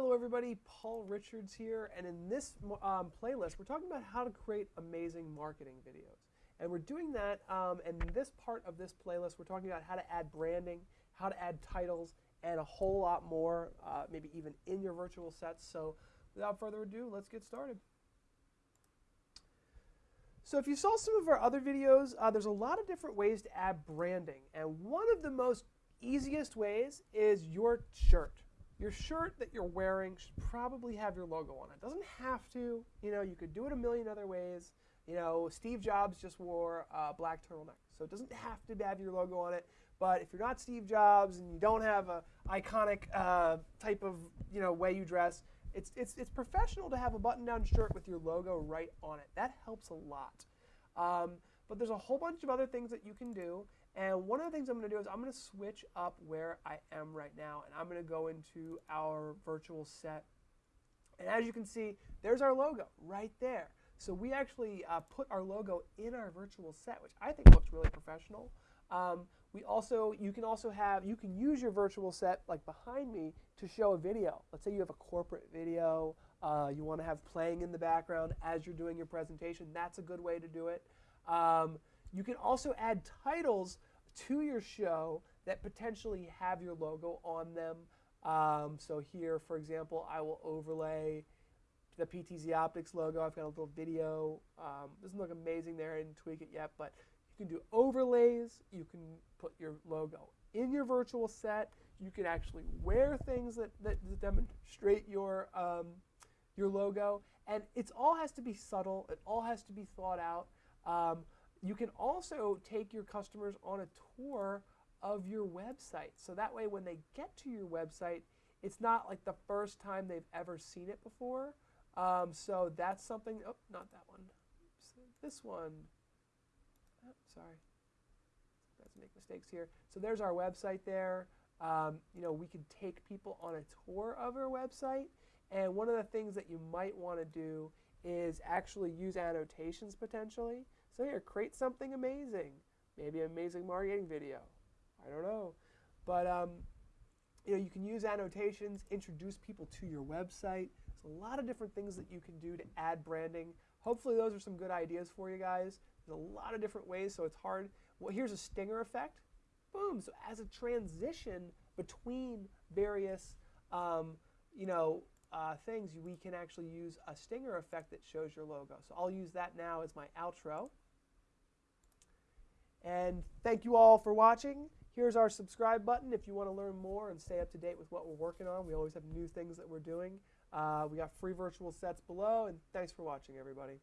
Hello everybody, Paul Richards here, and in this um, playlist we're talking about how to create amazing marketing videos. And we're doing that, um, in this part of this playlist we're talking about how to add branding, how to add titles, and a whole lot more, uh, maybe even in your virtual sets. So without further ado, let's get started. So if you saw some of our other videos, uh, there's a lot of different ways to add branding. And one of the most easiest ways is your shirt. Your shirt that you're wearing should probably have your logo on it. it. Doesn't have to. You know, you could do it a million other ways. You know, Steve Jobs just wore a black turtleneck, so it doesn't have to have your logo on it. But if you're not Steve Jobs and you don't have a iconic uh, type of you know way you dress, it's it's it's professional to have a button-down shirt with your logo right on it. That helps a lot. Um, but there's a whole bunch of other things that you can do. And one of the things I'm going to do is I'm going to switch up where I am right now. And I'm going to go into our virtual set. And as you can see, there's our logo right there. So we actually uh, put our logo in our virtual set, which I think looks really professional. Um, we also, you can also have, you can use your virtual set like behind me to show a video. Let's say you have a corporate video, uh, you want to have playing in the background as you're doing your presentation. That's a good way to do it. Um, you can also add titles to your show that potentially have your logo on them. Um, so here, for example, I will overlay the PTZ Optics logo. I've got a little video. Um, doesn't look amazing there. I didn't tweak it yet, but you can do overlays. You can put your logo in your virtual set. You can actually wear things that, that demonstrate your, um, your logo. And it all has to be subtle. It all has to be thought out. Um, you can also take your customers on a tour of your website. So that way when they get to your website, it's not like the first time they've ever seen it before. Um, so that's something, oh, not that one. This one, oh, sorry. Let's make mistakes here. So there's our website there. Um, you know, we can take people on a tour of our website. And one of the things that you might want to do is actually use annotations potentially. So here, create something amazing. Maybe an amazing marketing video. I don't know. But um, you know, you can use annotations, introduce people to your website. There's a lot of different things that you can do to add branding. Hopefully those are some good ideas for you guys. There's a lot of different ways, so it's hard. Well, here's a stinger effect. Boom. So as a transition between various, um, you know, uh, things, we can actually use a stinger effect that shows your logo. So I'll use that now as my outro. And thank you all for watching. Here's our subscribe button if you want to learn more and stay up to date with what we're working on. We always have new things that we're doing. Uh, we got free virtual sets below, and thanks for watching, everybody.